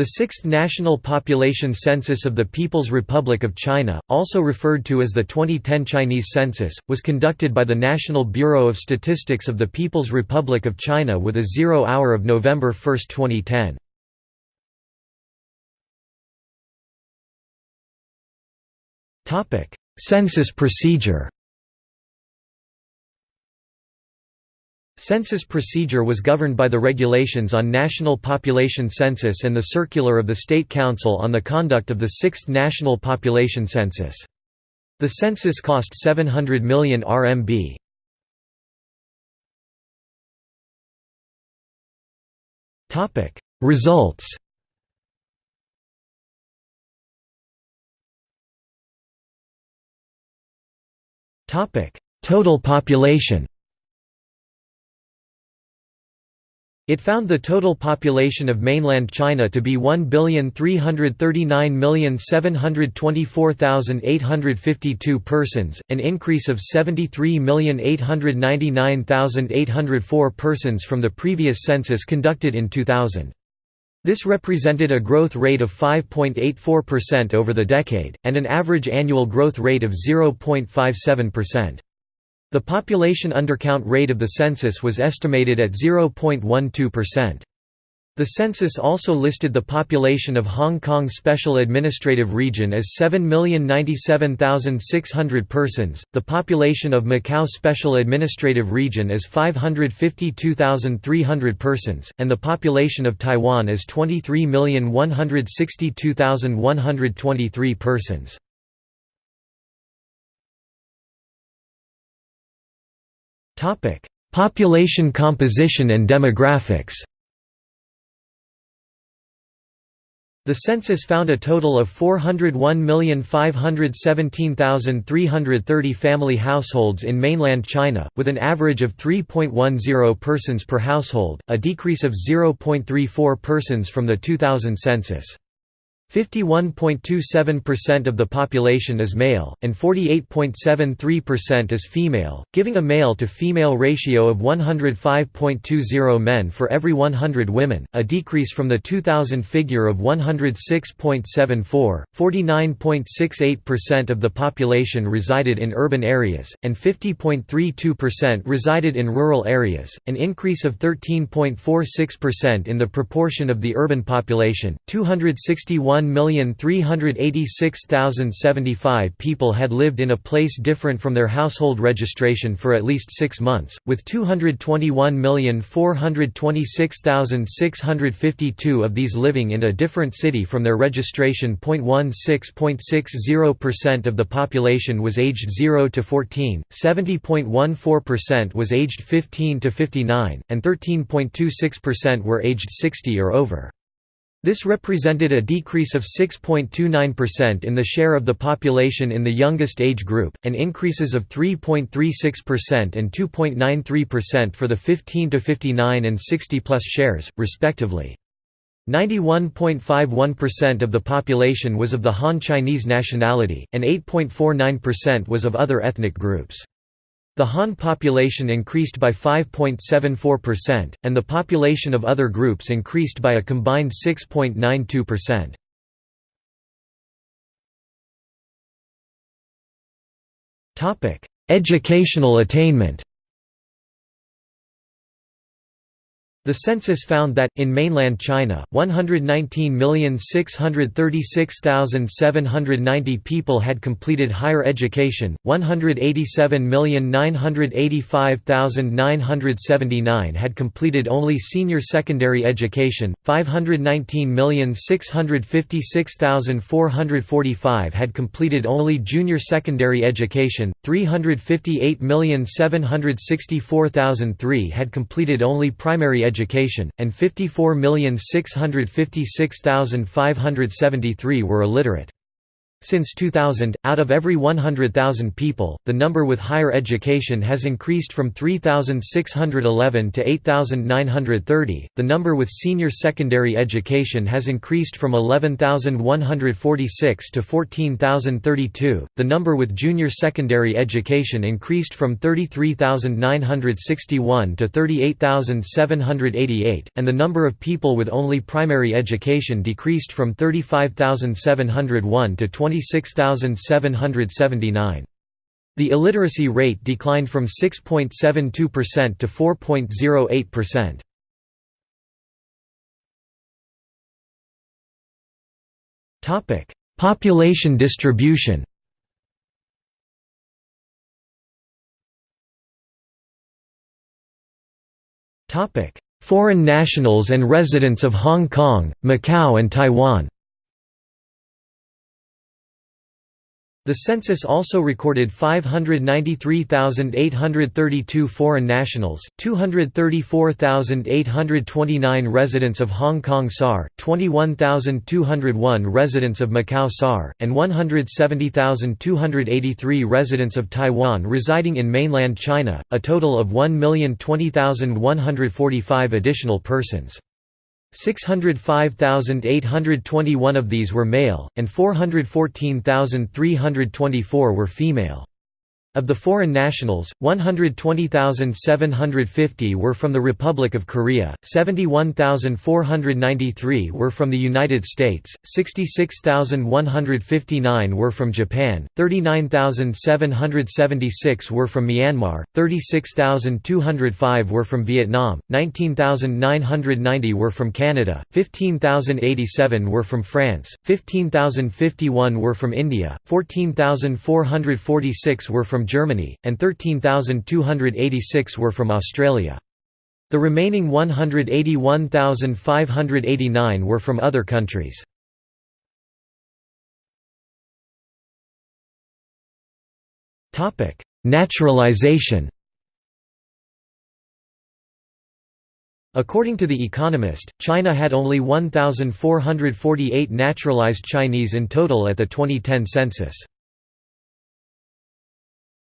The Sixth National Population Census of the People's Republic of China, also referred to as the 2010 Chinese Census, was conducted by the National Bureau of Statistics of the People's Republic of China with a zero hour of November 1, 2010. Census procedure Census procedure was governed by the Regulations on National Population Census and the Circular of the State Council on the Conduct of the Sixth National Population Census. The census cost 700 million RMB. Results Total population It found the total population of mainland China to be 1,339,724,852 persons, an increase of 73,899,804 persons from the previous census conducted in 2000. This represented a growth rate of 5.84% over the decade, and an average annual growth rate of 0.57%. The population undercount rate of the census was estimated at 0.12%. The census also listed the population of Hong Kong Special Administrative Region as 7,097,600 persons, the population of Macau Special Administrative Region as 552,300 persons, and the population of Taiwan as 23,162,123 persons. Population composition and demographics The census found a total of 401,517,330 family households in mainland China, with an average of 3.10 persons per household, a decrease of 0.34 persons from the 2000 census. 51.27% of the population is male, and 48.73% is female, giving a male-to-female ratio of 105.20 men for every 100 women, a decrease from the 2000 figure of 106.74. 49.68% of the population resided in urban areas, and 50.32% resided in rural areas, an increase of 13.46% in the proportion of the urban population. 261 1,386,075 people had lived in a place different from their household registration for at least six months, with 221,426,652 of these living in a different city from their registration. 0.16.60% of the population was aged 0 to 14, 70.14% was aged 15 to 59, and 13.26% were aged 60 or over. This represented a decrease of 6.29% in the share of the population in the youngest age group, and increases of 3.36% and 2.93% for the 15 to 59 and 60 plus shares, respectively. 91.51% of the population was of the Han Chinese nationality, and 8.49% was of other ethnic groups. The Han population increased by 5.74%, and the population of other groups increased by a combined 6.92%. Educational attainment The census found that, in mainland China, 119,636,790 people had completed higher education, 187,985,979 had completed only senior secondary education, 519,656,445 had completed only junior secondary education, 358,764,003 had completed only primary education education, and 54,656,573 were illiterate. Since 2000, out of every 100,000 people, the number with higher education has increased from 3,611 to 8,930, the number with senior secondary education has increased from 11,146 to 14,032, the number with junior secondary education increased from 33,961 to 38,788, and the number of people with only primary education decreased from 35,701 to 20 26,779. The illiteracy rate declined from 6.72% to 4.08%. Topic: Population distribution. Topic: Foreign nationals and residents of Hong Kong, Macau and Taiwan. The census also recorded 593,832 foreign nationals, 234,829 residents of Hong Kong SAR, 21,201 residents of Macau SAR, and 170,283 residents of Taiwan residing in mainland China, a total of 1,020,145 additional persons. 605,821 of these were male, and 414,324 were female. Of the foreign nationals, 120,750 were from the Republic of Korea, 71,493 were from the United States, 66,159 were from Japan, 39,776 were from Myanmar, 36,205 were from Vietnam, 19,990 were from Canada, 15,087 were from France, 15,051 were from India, 14,446 were from from Germany, and 13,286 were from Australia. The remaining 181,589 were from other countries. Naturalization According to The Economist, China had only 1,448 naturalized Chinese in total at the 2010 census.